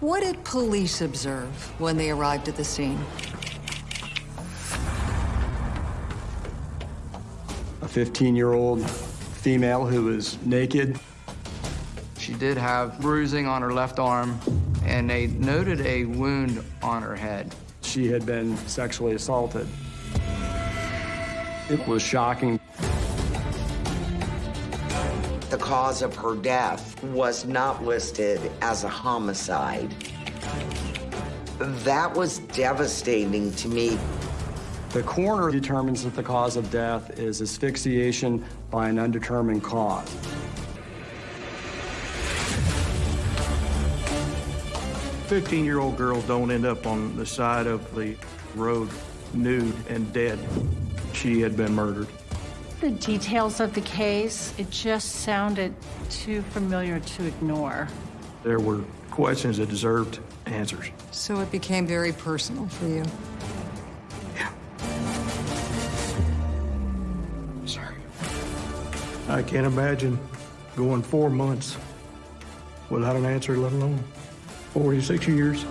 What did police observe when they arrived at the scene? A 15-year-old female who was naked. She did have bruising on her left arm, and they noted a wound on her head. She had been sexually assaulted. It was shocking. Cause of her death was not listed as a homicide. That was devastating to me. The coroner determines that the cause of death is asphyxiation by an undetermined cause. Fifteen-year-old girls don't end up on the side of the road nude and dead. She had been murdered. The details of the case, it just sounded too familiar to ignore. There were questions that deserved answers. So it became very personal for you. Yeah. Sorry. I can't imagine going four months without an answer, let alone 46 years.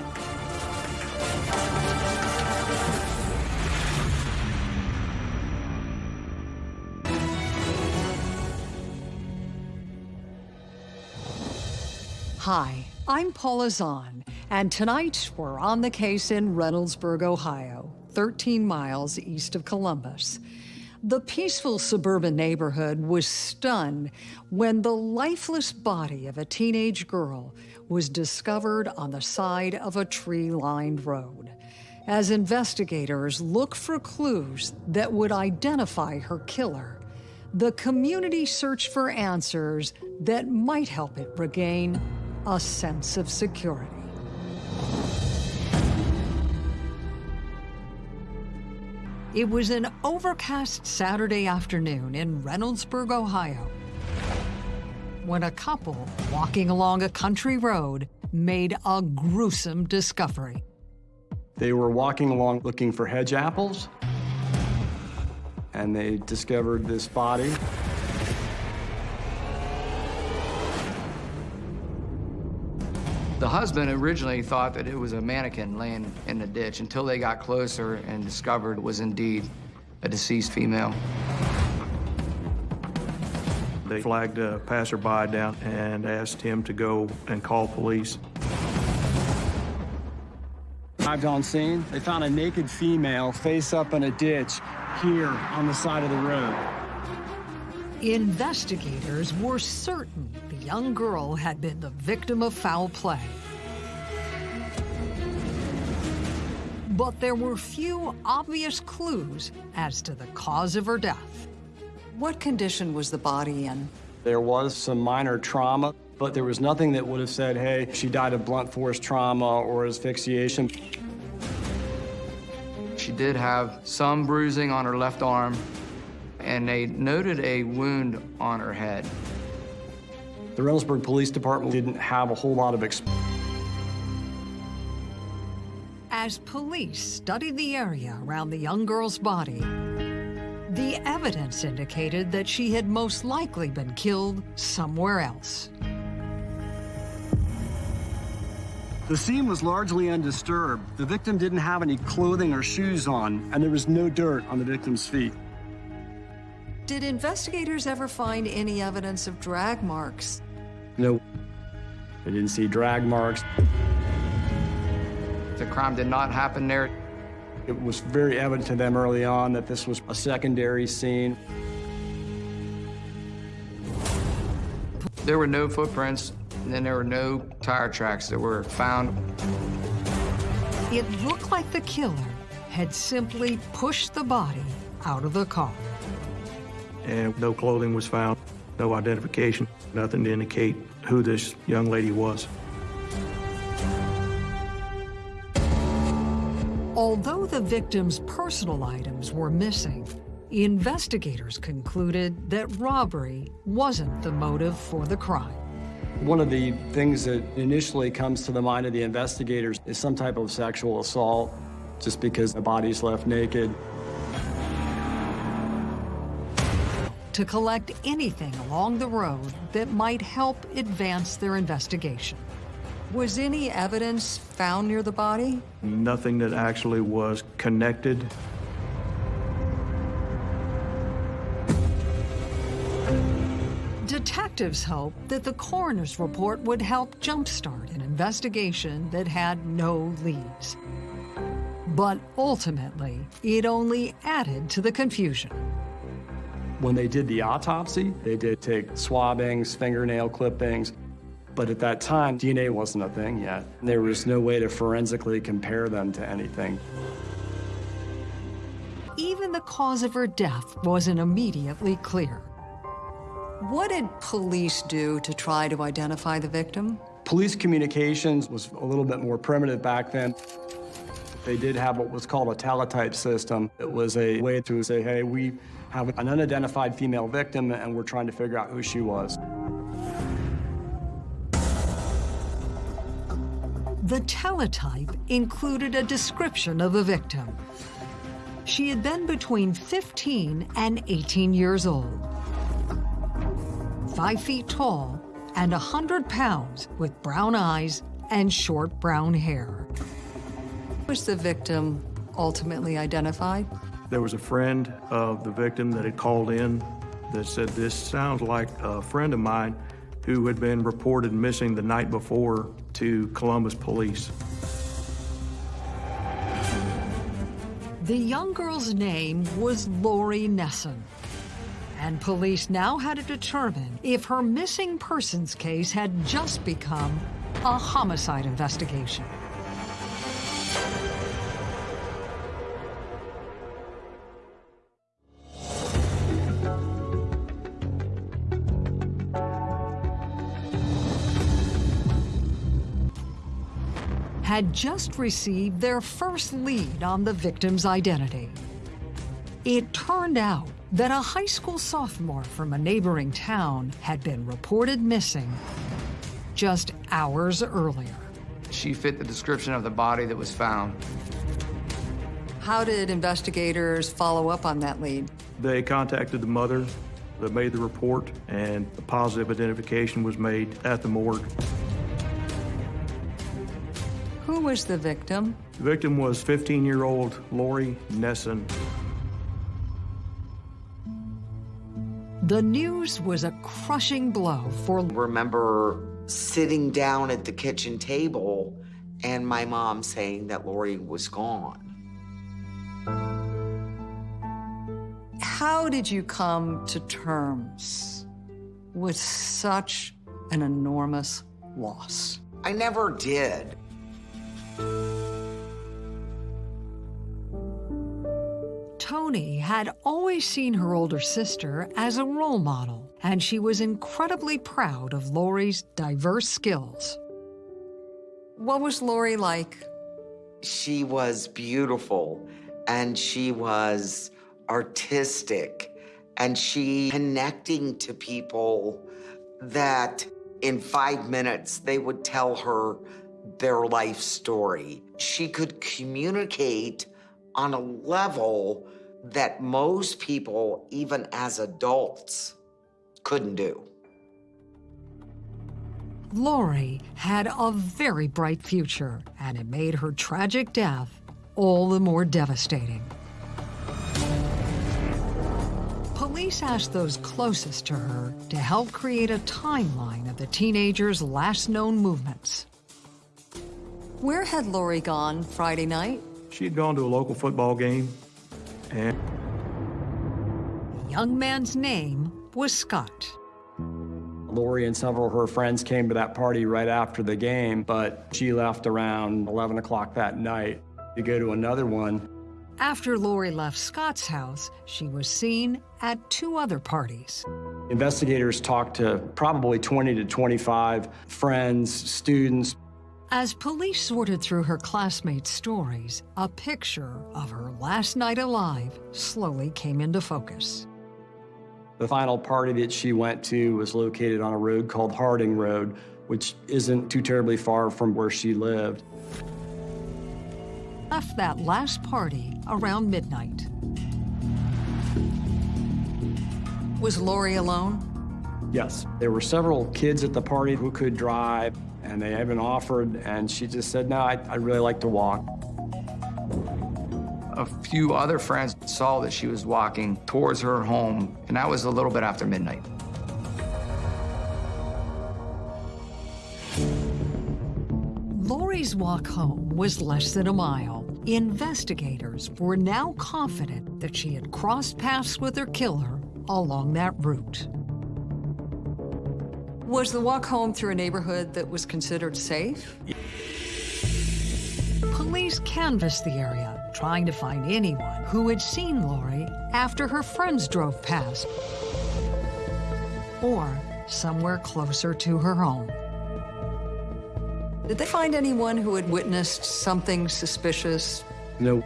Hi, I'm Paula Zahn, and tonight we're on the case in Reynoldsburg, Ohio, 13 miles east of Columbus. The peaceful suburban neighborhood was stunned when the lifeless body of a teenage girl was discovered on the side of a tree-lined road. As investigators look for clues that would identify her killer, the community searched for answers that might help it regain a sense of security. It was an overcast Saturday afternoon in Reynoldsburg, Ohio, when a couple walking along a country road made a gruesome discovery. They were walking along looking for hedge apples, and they discovered this body. The husband originally thought that it was a mannequin laying in the ditch until they got closer and discovered it was indeed a deceased female. They flagged a passerby down and asked him to go and call police. Arrived on scene, they found a naked female face up in a ditch here on the side of the road. Investigators were certain the young girl had been the victim of foul play. But there were few obvious clues as to the cause of her death. What condition was the body in? There was some minor trauma, but there was nothing that would have said, hey, she died of blunt force trauma or asphyxiation. She did have some bruising on her left arm, and they noted a wound on her head. The Reynoldsburg Police Department didn't have a whole lot of experience. As police studied the area around the young girl's body, the evidence indicated that she had most likely been killed somewhere else. The scene was largely undisturbed. The victim didn't have any clothing or shoes on, and there was no dirt on the victim's feet. Did investigators ever find any evidence of drag marks? No. I didn't see drag marks. The crime did not happen there. It was very evident to them early on that this was a secondary scene. There were no footprints, and then there were no tire tracks that were found. It looked like the killer had simply pushed the body out of the car. And no clothing was found, no identification, nothing to indicate who this young lady was. Although the victim's personal items were missing, investigators concluded that robbery wasn't the motive for the crime. One of the things that initially comes to the mind of the investigators is some type of sexual assault, just because the body's left naked. To collect anything along the road that might help advance their investigation. Was any evidence found near the body? Nothing that actually was connected. Detectives hoped that the coroner's report would help jumpstart an investigation that had no leads. But ultimately, it only added to the confusion. When they did the autopsy, they did take swabbings, fingernail clippings, but at that time, DNA wasn't a thing yet. There was no way to forensically compare them to anything. Even the cause of her death wasn't immediately clear. What did police do to try to identify the victim? Police communications was a little bit more primitive back then. They did have what was called a teletype system. It was a way to say, hey, we have an unidentified female victim and we're trying to figure out who she was. The teletype included a description of the victim. She had been between 15 and 18 years old, five feet tall and 100 pounds with brown eyes and short brown hair. Was the victim ultimately identified? There was a friend of the victim that had called in that said, this sounds like a friend of mine who had been reported missing the night before to Columbus police. The young girl's name was Lori Nesson, and police now had to determine if her missing persons case had just become a homicide investigation. Had just received their first lead on the victim's identity. It turned out that a high school sophomore from a neighboring town had been reported missing just hours earlier. She fit the description of the body that was found. How did investigators follow up on that lead? They contacted the mother that made the report, and a positive identification was made at the morgue. Who was the victim? The victim was 15-year-old Lori Nesson. The news was a crushing blow for Remember sitting down at the kitchen table and my mom saying that Lori was gone. How did you come to terms with such an enormous loss? I never did. Tony had always seen her older sister as a role model, and she was incredibly proud of Lori's diverse skills. What was Lori like? She was beautiful and she was artistic and she connecting to people that in five minutes they would tell her their life story. She could communicate on a level that most people, even as adults, couldn't do. Lori had a very bright future, and it made her tragic death all the more devastating. Police asked those closest to her to help create a timeline of the teenager's last known movements. Where had Lori gone Friday night? She had gone to a local football game, and The young man's name was Scott. Lori and several of her friends came to that party right after the game, but she left around 11 o'clock that night to go to another one. After Lori left Scott's house, she was seen at two other parties. Investigators talked to probably 20 to 25 friends, students. As police sorted through her classmates' stories, a picture of her last night alive slowly came into focus. The final party that she went to was located on a road called Harding Road, which isn't too terribly far from where she lived. Left that last party around midnight. Was Lori alone? Yes, there were several kids at the party who could drive, And they even offered, and she just said, no, I, I really like to walk. A few other friends saw that she was walking towards her home, and that was a little bit after midnight. Lori's walk home was less than a mile. Investigators were now confident that she had crossed paths with her killer along that route. Was the walk home through a neighborhood that was considered safe? Police canvassed the area, trying to find anyone who had seen Lori after her friends drove past or somewhere closer to her home. Did they find anyone who had witnessed something suspicious? No,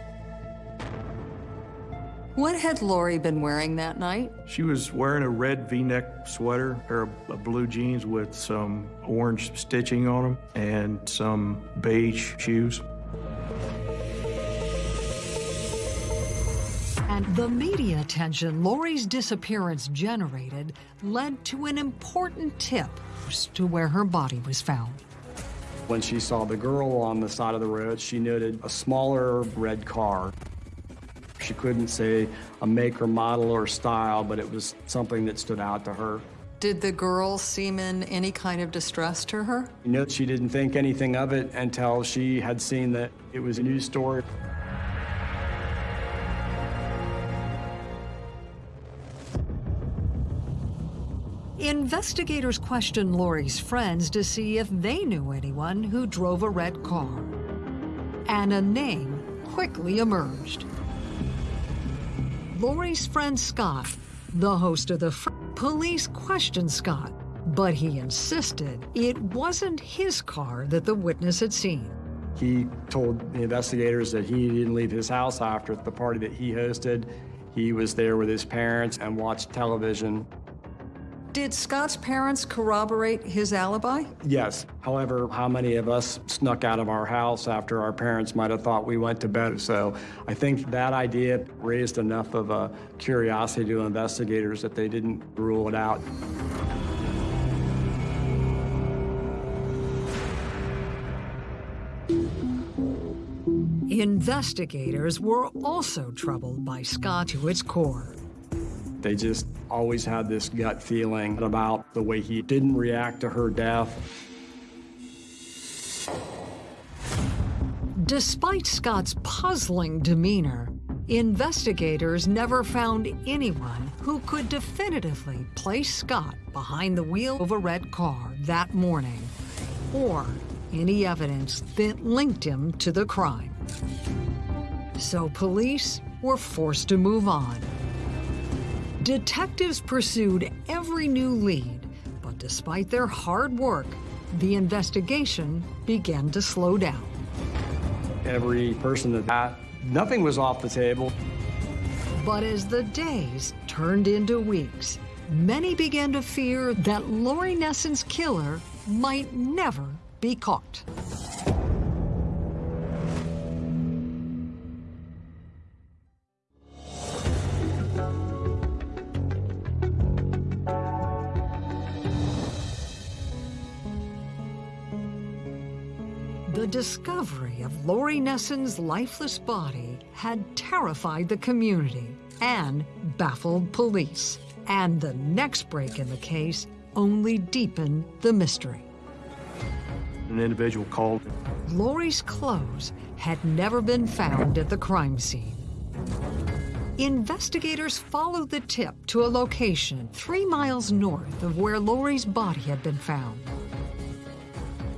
What had Lori been wearing that night? She was wearing a red V-neck sweater, pair of of blue jeans with some orange stitching on them, and some beige shoes. And the media attention Lori's disappearance generated led to an important tip as to where her body was found. When she saw the girl on the side of the road, she noted a smaller red car. She couldn't say a make or model or style, but it was something that stood out to her. Did the girl seem in any kind of distress to her? You know, she didn't think anything of it until she had seen that it was a news story. Investigators questioned Lori's friends to see if they knew anyone who drove a red car. And a name quickly emerged. Lori's friend Scott, the host of the fr- police questioned Scott, but he insisted it wasn't his car that the witness had seen. He told the investigators that he didn't leave his house after the party that he hosted. He was there with his parents and watched television. Did Scott's parents corroborate his alibi? Yes. However, how many of us snuck out of our house after our parents might have thought we went to bed? So I think that idea raised enough of a curiosity to investigators that they didn't rule it out. Investigators were also troubled by Scott to its core. They just always had this gut feeling about the way he didn't react to her death. Despite Scott's puzzling demeanor, investigators never found anyone who could definitively place Scott behind the wheel of a red car that morning, or any evidence that linked him to the crime. So police were forced to move on. Detectives pursued every new lead, but despite their hard work, the investigation began to slow down. Every person that had, nothing was off the table. But as the days turned into weeks, many began to fear that Lori Nesson's killer might never be caught. Discovery of Lori Nesson's lifeless body had terrified the community and baffled police. And the next break in the case only deepened the mystery. An individual called Lori's clothes had never been found at the crime scene. Investigators followed the tip to a location three miles north of where Lori's body had been found.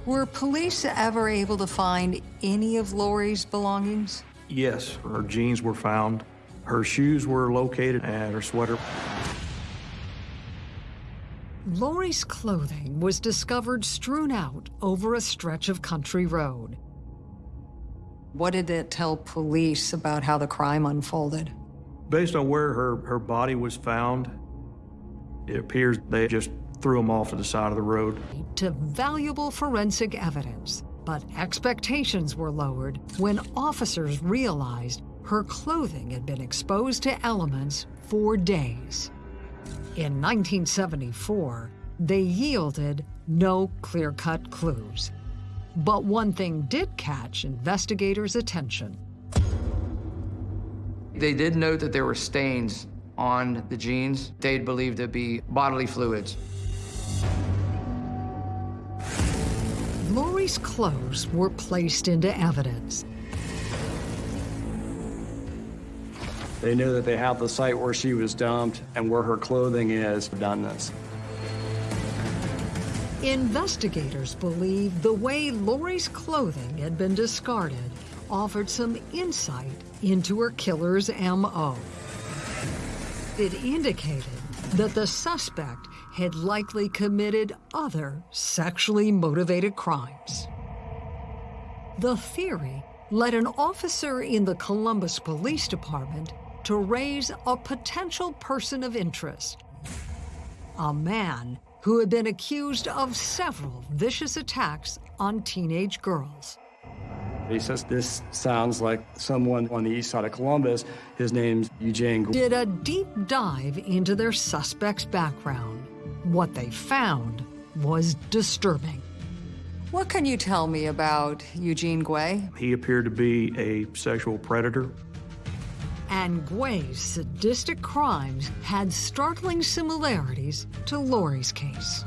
Were police ever able to find any of Lori's belongings? Yes, her jeans were found. Her shoes were located and her sweater. Lori's clothing was discovered strewn out over a stretch of country road. What did it tell police about how the crime unfolded? Based on where her, her body was found, it appears they just threw them off to the side of the road. To valuable forensic evidence, but expectations were lowered when officers realized her clothing had been exposed to elements for days. In 1974, they yielded no clear-cut clues. But one thing did catch investigators' attention. They did note that there were stains on the jeans. They'd believed to be bodily fluids. Lori's clothes were placed into evidence. They knew that they have the site where she was dumped and where her clothing is done this. Investigators believe the way Lori's clothing had been discarded offered some insight into her killer's M.O. It indicated that the suspect had likely committed other sexually motivated crimes. The theory led an officer in the Columbus Police Department to raise a potential person of interest. A man who had been accused of several vicious attacks on teenage girls. He says, this sounds like someone on the east side of Columbus. His name's Eugene. Did a deep dive into their suspect's background. What they found was disturbing. What can you tell me about Eugene Guay? He appeared to be a sexual predator. And Guay's sadistic crimes had startling similarities to Lori's case.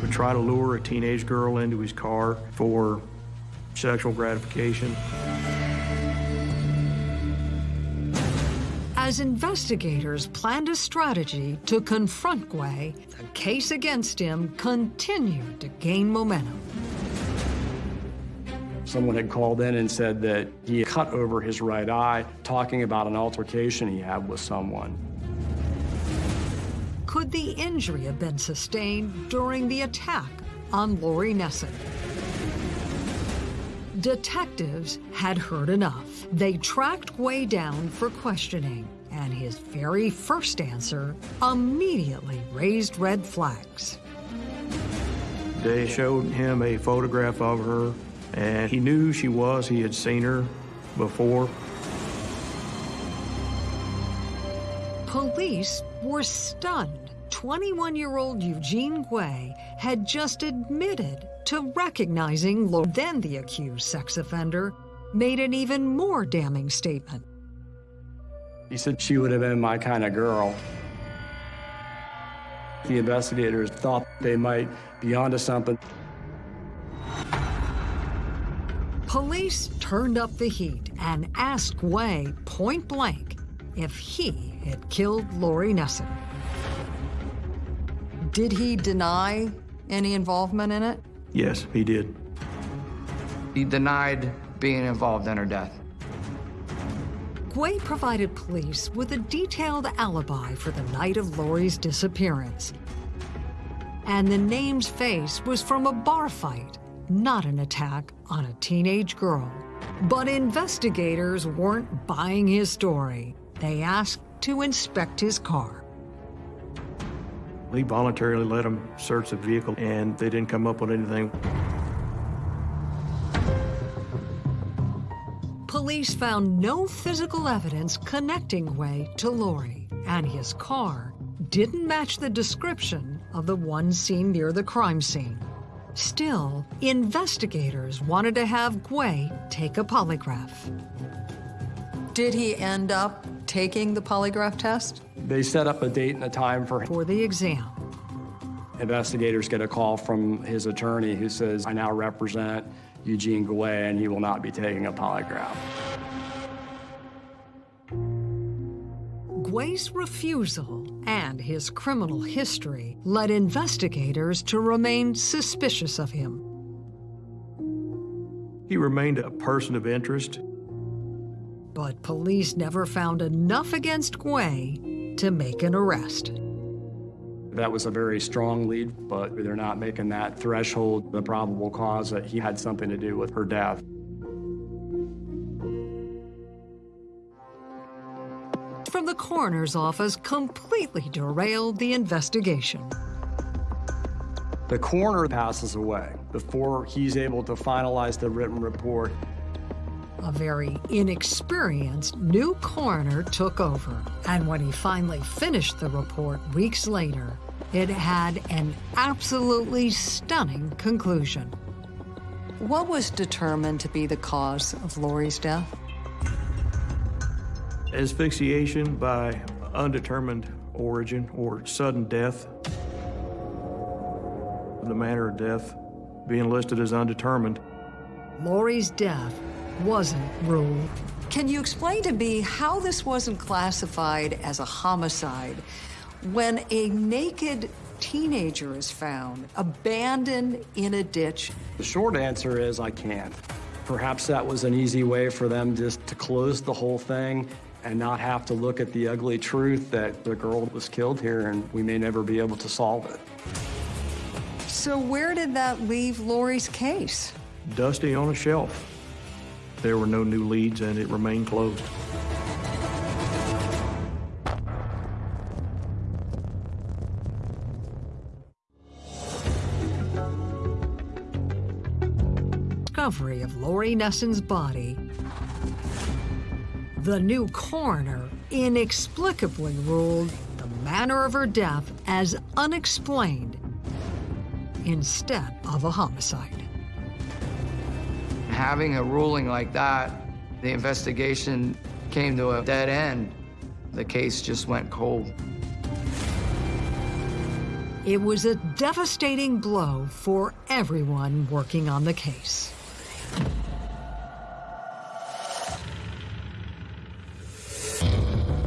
Would try to lure a teenage girl into his car for sexual gratification. As investigators planned a strategy to confront Guay, the case against him continued to gain momentum. Someone had called in and said that he had cut over his right eye, talking about an altercation he had with someone. Could the injury have been sustained during the attack on Lori Nesson? Detectives had heard enough. They tracked Guay down for questioning, and his very first answer immediately raised red flags. They showed him a photograph of her, and he knew who she was. He had seen her before. Police were stunned. 21-year-old Eugene Guay had just admitted to recognizing Lori. Then the accused sex offender made an even more damning statement. He said she would have been my kind of girl. The investigators thought they might be onto something. Police turned up the heat and asked Guay point blank if he had killed Lori Nesson. Did he deny any involvement in it? Yes, he did. He denied being involved in her death. Guay provided police with a detailed alibi for the night of Lori's disappearance. And the name's face was from a bar fight, not an attack on a teenage girl. But investigators weren't buying his story. They asked to inspect his car. He voluntarily let them search the vehicle, and they didn't come up with anything. Police found no physical evidence connecting Guay to Lori, and his car didn't match the description of the one seen near the crime scene. Still, investigators wanted to have Guay take a polygraph. Did he end up taking the polygraph test? They set up a date and a time for For the exam, investigators get a call from his attorney who says, I now represent Eugene Guay and he will not be taking a polygraph. Guay's refusal and his criminal history led investigators to remain suspicious of him. He remained a person of interest. But police never found enough against Guay to make an arrest. That was a very strong lead, but they're not making that threshold the probable cause that he had something to do with her death. From the coroner's office completely derailed the investigation. The coroner passes away before he's able to finalize the written report. A very inexperienced new coroner took over, and when he finally finished the report weeks later, it had an absolutely stunning conclusion. What was determined to be the cause of Lori's death? Asphyxiation by undetermined origin or sudden death. The manner of death being listed as undetermined. Lori's death wasn't ruled. Can you explain to me how this wasn't classified as a homicide when a naked teenager is found abandoned in a ditch? The short answer is I can't. Perhaps that was an easy way for them just to close the whole thing and not have to look at the ugly truth that the girl was killed here and we may never be able to solve it. So where did that leave Lori's case? Dusty on a shelf. There were no new leads and it remained closed. Discovery of Lori Nesson's body. The new coroner inexplicably ruled the manner of her death as unexplained instead of a homicide. Having a ruling like that, the investigation came to a dead end. The case just went cold. It was a devastating blow for everyone working on the case.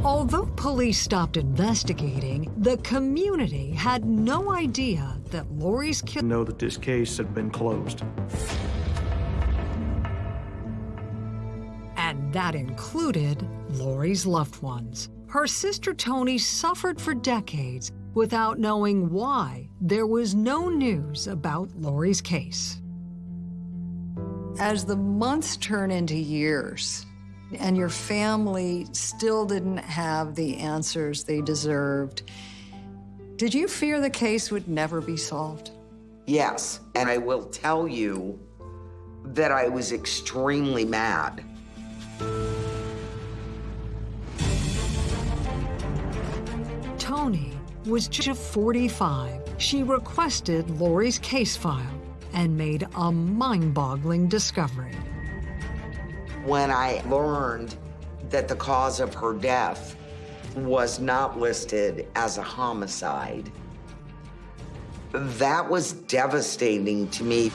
Although police stopped investigating, the community had no idea that Lori's To killer know that this case had been closed. That included Lori's loved ones. Her sister Tony suffered for decades without knowing why there was no news about Lori's case. As the months turn into years, and your family still didn't have the answers they deserved, did you fear the case would never be solved? Yes, and I will tell you that I was extremely mad. Tony was just 45. She requested Lori's case file and made a mind-boggling discovery. When I learned that the cause of her death was not listed as a homicide, that was devastating to me.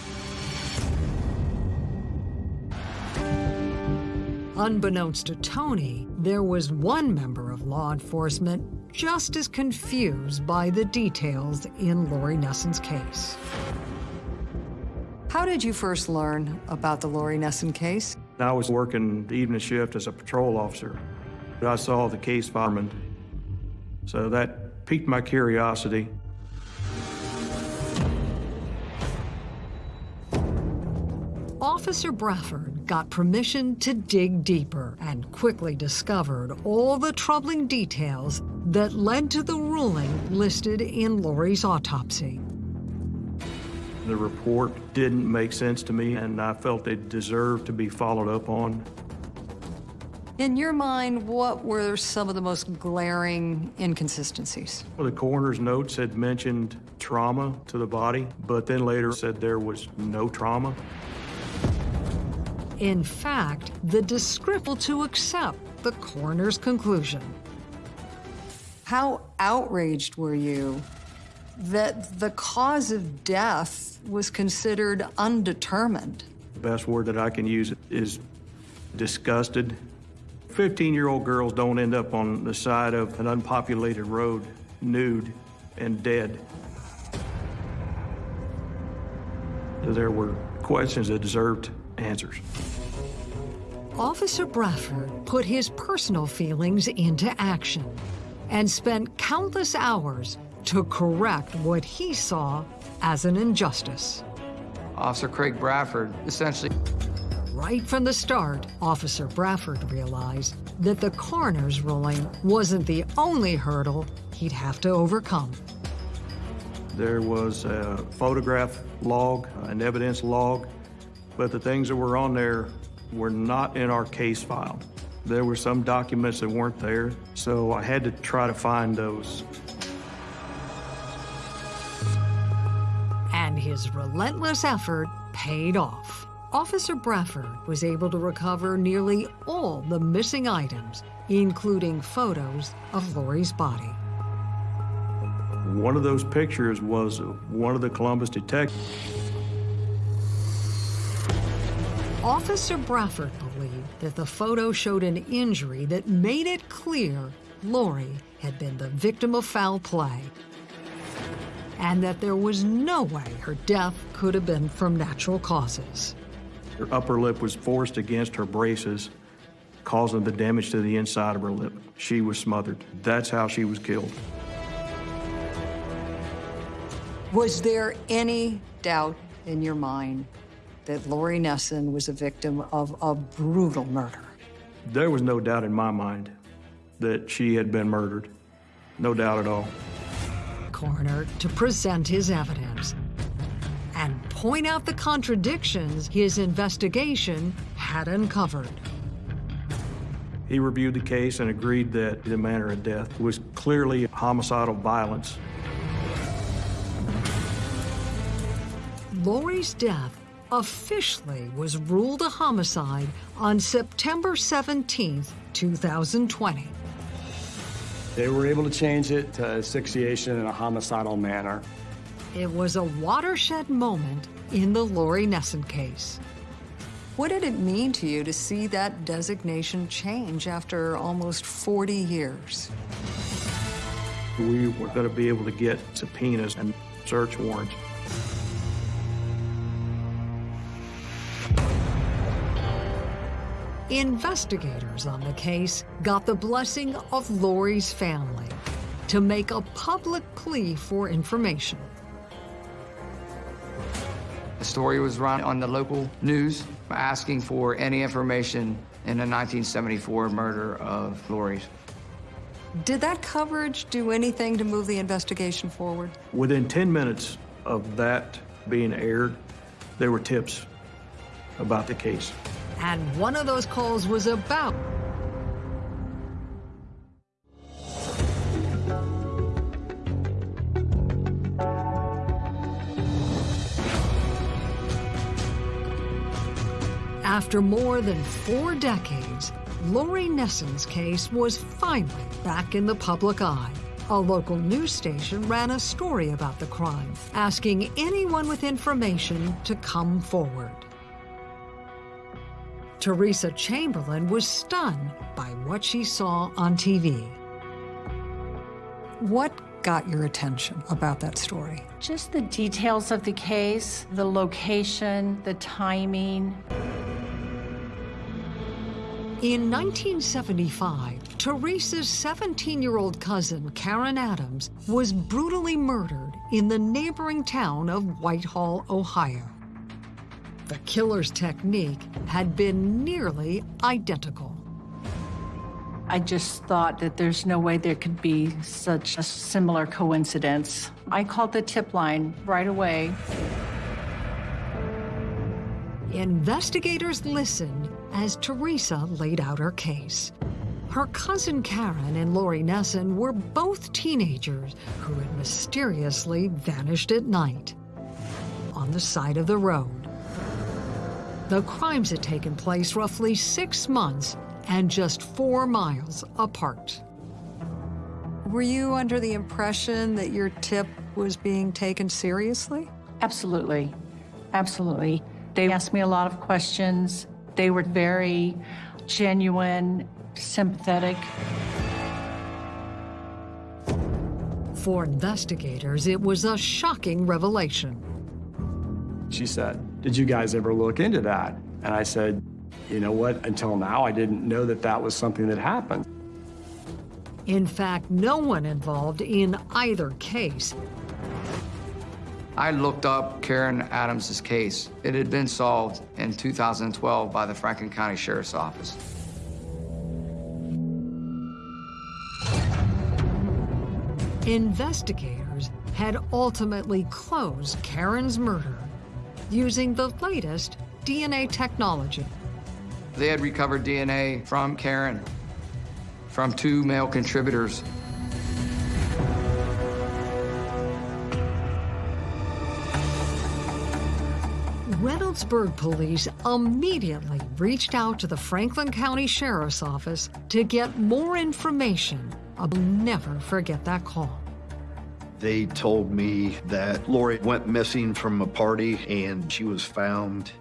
Unbeknownst to Tony, there was one member of law enforcement just as confused by the details in Lori Nesson's case. How did you first learn about the Lori Nesson case? I was working the evening shift as a patrol officer. but I saw the case fireman, so that piqued my curiosity. Officer Bradford got permission to dig deeper and quickly discovered all the troubling details that led to the ruling listed in Lori's autopsy. The report didn't make sense to me, and I felt it deserved to be followed up on. In your mind, what were some of the most glaring inconsistencies? Well, the coroner's notes had mentioned trauma to the body, but then later said there was no trauma. In fact, the description to accept the coroner's conclusion. How outraged were you that the cause of death was considered undetermined? The best word that I can use is disgusted. 15-year-old girls don't end up on the side of an unpopulated road, nude and dead. There were questions that deserved answers. Officer Bradford put his personal feelings into action and spent countless hours to correct what he saw as an injustice. Officer Craig Bradford essentially Right from the start, Officer Bradford realized that the coroner's ruling wasn't the only hurdle he'd have to overcome. There was a photograph log, an evidence log, but the things that were on there were not in our case file. There were some documents that weren't there, so I had to try to find those. And his relentless effort paid off. Officer Bradford was able to recover nearly all the missing items, including photos of Lori's body. One of those pictures was one of the Columbus detectives. Officer Bradford believed that the photo showed an injury that made it clear Lori had been the victim of foul play and that there was no way her death could have been from natural causes. Her upper lip was forced against her braces, causing the damage to the inside of her lip. She was smothered. That's how she was killed. Was there any doubt in your mind that Lori Nesson was a victim of a brutal murder? There was no doubt in my mind that she had been murdered. No doubt at all coroner to present his evidence and point out the contradictions his investigation had uncovered. He reviewed the case and agreed that the manner of death was clearly homicidal violence. Lori's death officially was ruled a homicide on September 17, 2020. They were able to change it to asphyxiation in a homicidal manner. It was a watershed moment in the Lori Nesson case. What did it mean to you to see that designation change after almost 40 years? We were going to be able to get subpoenas and search warrants. Investigators on the case got the blessing of Lori's family to make a public plea for information. The story was run on the local news asking for any information in the 1974 murder of Lori's. Did that coverage do anything to move the investigation forward? Within 10 minutes of that being aired, there were tips about the case. And one of those calls was about After more than four decades, Lori Nesson's case was finally back in the public eye. A local news station ran a story about the crime, asking anyone with information to come forward. Teresa Chamberlain was stunned by what she saw on TV. What got your attention about that story? Just the details of the case, the location, the timing. In 1975, Teresa's 17-year-old cousin, Karen Adams, was brutally murdered in the neighboring town of Whitehall, Ohio. The killer's technique had been nearly identical. I just thought that there's no way there could be such a similar coincidence. I called the tip line right away. Investigators listened as Teresa laid out her case. Her cousin Karen and Lori Nesson were both teenagers who had mysteriously vanished at night on the side of the road. The crimes had taken place roughly six months and just four miles apart. Were you under the impression that your tip was being taken seriously? Absolutely. Absolutely. They asked me a lot of questions. They were very genuine, sympathetic. For investigators, it was a shocking revelation. She said, did you guys ever look into that? And I said, you know what, until now, I didn't know that that was something that happened. In fact, no one involved in either case. I looked up Karen Adams's case. It had been solved in 2012 by the Franklin County Sheriff's Office. Investigators had ultimately closed Karen's murder using the latest DNA technology. They had recovered DNA from Karen, from two male contributors. Reynoldsburg police immediately reached out to the Franklin County Sheriff's Office to get more information. I'll never forget that call. They told me that Lori went missing from a party and she was found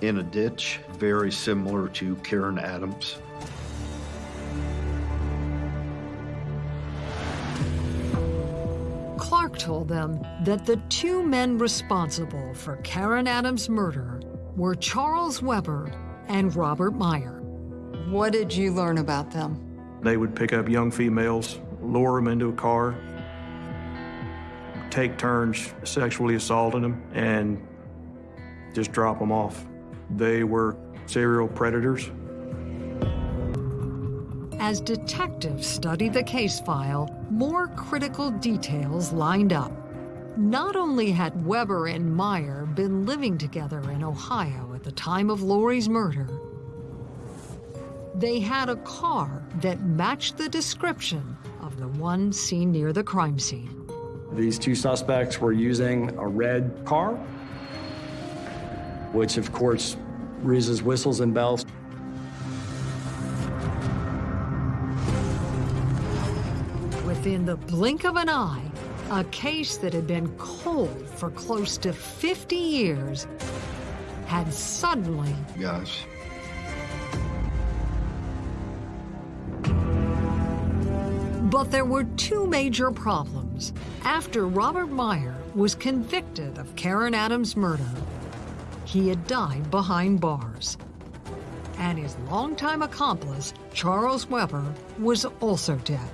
in a ditch, very similar to Karen Adams. Clark told them that the two men responsible for Karen Adams' murder were Charles Weber and Robert Meyer. What did you learn about them? They would pick up young females, lure them into a car, take turns sexually assaulting them, and just drop them off. They were serial predators. As detectives studied the case file, more critical details lined up. Not only had Weber and Meyer been living together in Ohio at the time of Lori's murder, they had a car that matched the description of the one seen near the crime scene. These two suspects were using a red car, which of course raises whistles and bells. Within the blink of an eye, a case that had been cold for close to 50 years had suddenly Yes. But there were two major problems. After Robert Meyer was convicted of Karen Adams' murder, he had died behind bars. And his longtime accomplice, Charles Weber, was also dead.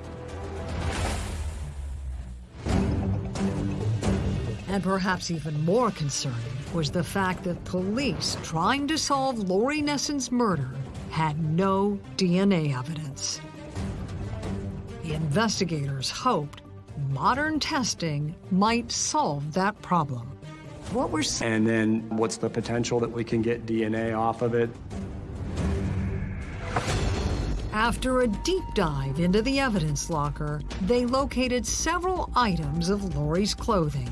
And perhaps even more concerning was the fact that police trying to solve Lori Nesson's murder had no DNA evidence. The investigators hoped modern testing might solve that problem. What were And then what's the potential that we can get DNA off of it? After a deep dive into the evidence locker, they located several items of Lori's clothing,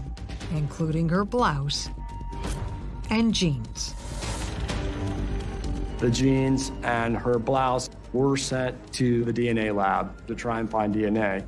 including her blouse and jeans. The jeans and her blouse were sent to the DNA lab to try and find DNA.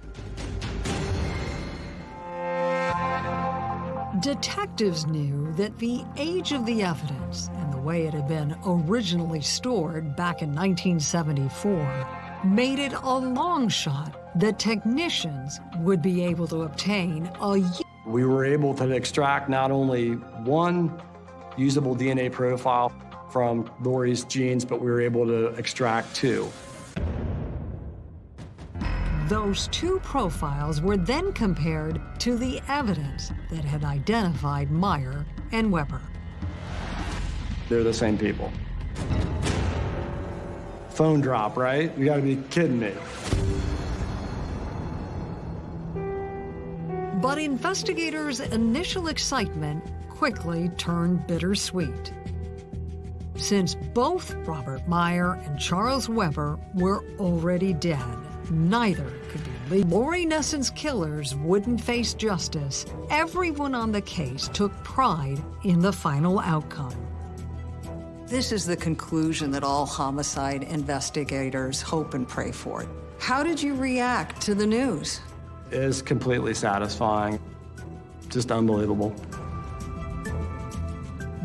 Detectives knew that the age of the evidence and the way it had been originally stored back in 1974 made it a long shot that technicians would be able to obtain a We were able to extract not only one usable DNA profile from Lori's jeans, but we were able to extract two. Those two profiles were then compared to the evidence that had identified Meyer and Weber. They're the same people. Phone drop, right? You gotta be kidding me. But investigators' initial excitement quickly turned bittersweet. Since both Robert Meyer and Charles Weber were already dead, neither could be legal. Lori Nesson's killers wouldn't face justice. Everyone on the case took pride in the final outcome. This is the conclusion that all homicide investigators hope and pray for. How did you react to the news? It is completely satisfying. Just unbelievable.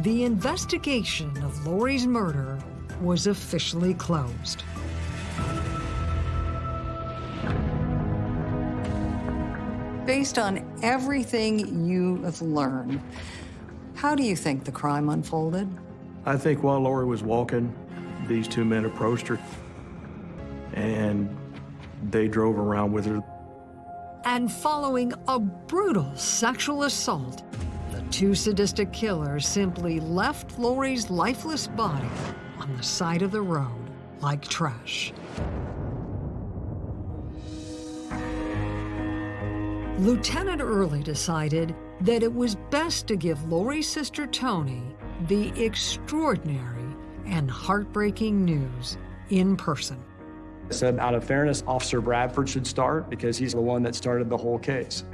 The investigation of Lori's murder was officially closed. Based on everything you have learned, how do you think the crime unfolded? I think while Lori was walking, these two men approached her and they drove around with her. And following a brutal sexual assault, the two sadistic killers simply left Lori's lifeless body on the side of the road like trash. Lieutenant Early decided that it was best to give Lori's sister Tony the extraordinary and heartbreaking news in person. I said, out of fairness, Officer Bradford should start because he's the one that started the whole case.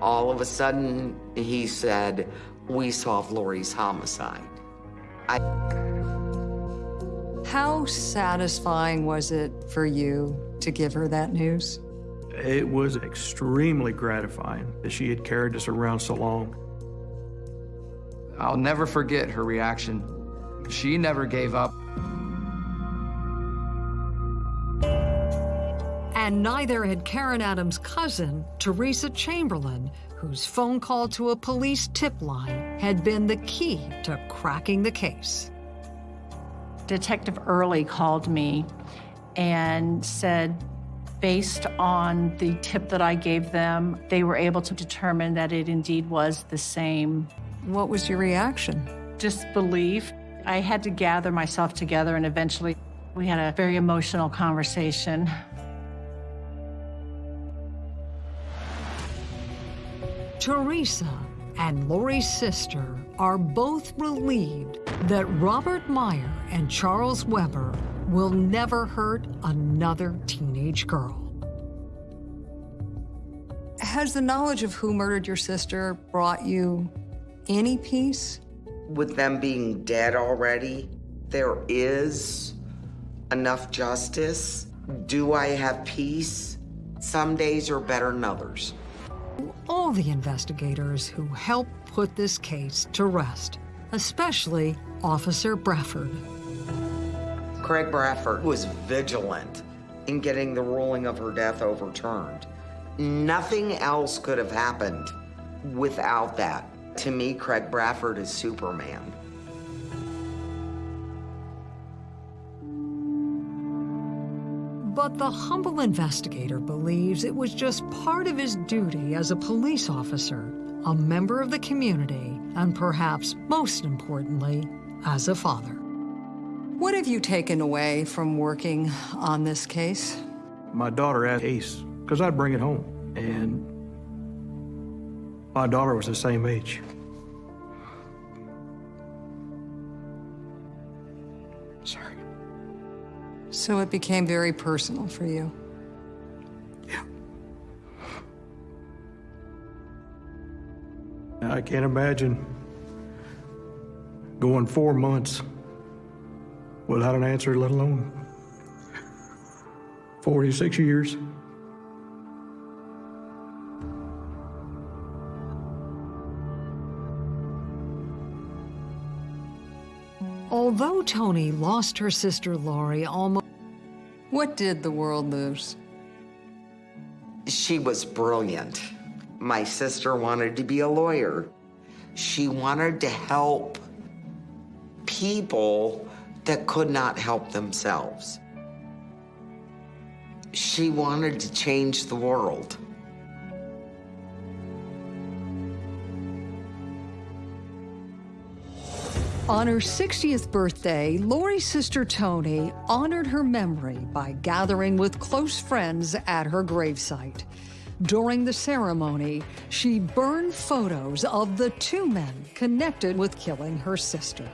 All of a sudden, he said, we solved Lori's homicide. I, How satisfying was it for you to give her that news? It was extremely gratifying that she had carried us around so long. I'll never forget her reaction. She never gave up. And neither had Karen Adams' cousin, Teresa Chamberlain, whose phone call to a police tip line had been the key to cracking the case. Detective Early called me and said, based on the tip that I gave them, they were able to determine that it indeed was the same What was your reaction? disbelief. I had to gather myself together, and eventually we had a very emotional conversation. Teresa and Lori's sister are both relieved that Robert Meyer and Charles Weber will never hurt another teenage girl. Has the knowledge of who murdered your sister brought you any peace? with them being dead already, there is enough justice. Do I have peace? Some days are better than others. All the investigators who helped put this case to rest, especially Officer Bradford. Craig Bradford was vigilant in getting the ruling of her death overturned. Nothing else could have happened without that. To me, Craig Bradford is Superman. But the humble investigator believes it was just part of his duty as a police officer, a member of the community, and perhaps most importantly, as a father. What have you taken away from working on this case? My daughter asked Ace, because I'd bring it home. And my daughter was the same age. Sorry. So it became very personal for you. Yeah. I can't imagine going four months without an answer, let alone 46 years. Although Tony lost her sister Lori almost. What did the world lose? She was brilliant. My sister wanted to be a lawyer. She wanted to help people that could not help themselves. She wanted to change the world. On her 60th birthday, Lori's sister Tony honored her memory by gathering with close friends at her gravesite. During the ceremony, she burned photos of the two men connected with killing her sister.